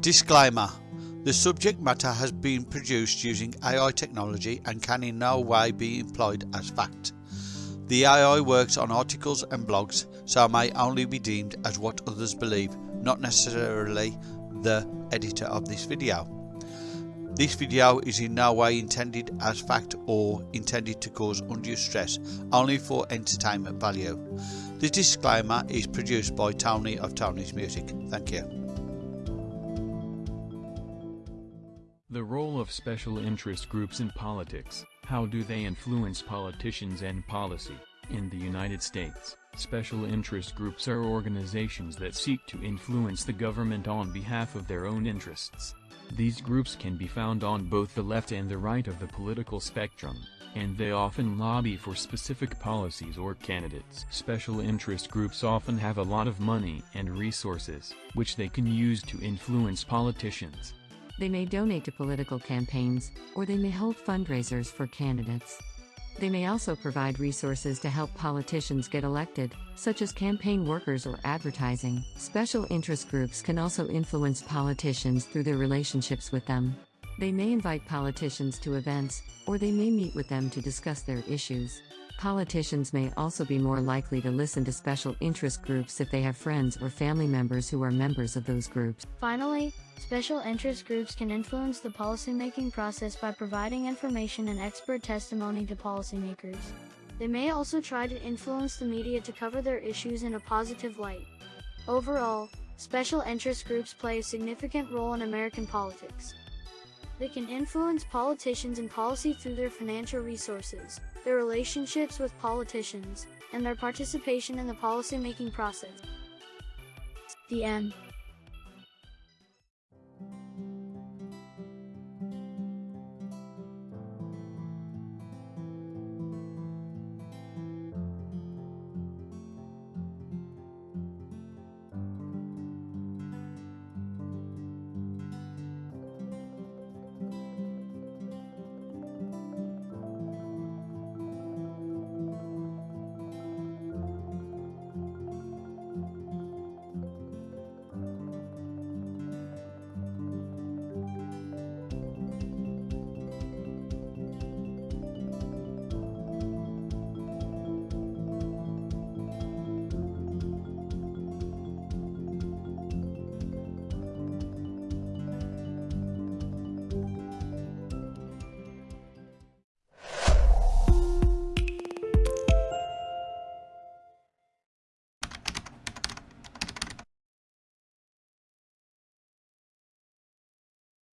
Disclaimer The subject matter has been produced using AI technology and can in no way be employed as fact. The AI works on articles and blogs, so may only be deemed as what others believe, not necessarily the editor of this video. This video is in no way intended as fact or intended to cause undue stress, only for entertainment value. The disclaimer is produced by Tony of Tony's Music. Thank you. The role of special interest groups in politics. How do they influence politicians and policy? In the United States, special interest groups are organizations that seek to influence the government on behalf of their own interests. These groups can be found on both the left and the right of the political spectrum, and they often lobby for specific policies or candidates. Special interest groups often have a lot of money and resources, which they can use to influence politicians. They may donate to political campaigns, or they may hold fundraisers for candidates. They may also provide resources to help politicians get elected, such as campaign workers or advertising. Special interest groups can also influence politicians through their relationships with them. They may invite politicians to events, or they may meet with them to discuss their issues. Politicians may also be more likely to listen to special interest groups if they have friends or family members who are members of those groups. Finally, special interest groups can influence the policymaking process by providing information and expert testimony to policymakers. They may also try to influence the media to cover their issues in a positive light. Overall, special interest groups play a significant role in American politics. They can influence politicians and policy through their financial resources, their relationships with politicians, and their participation in the policymaking process. The end.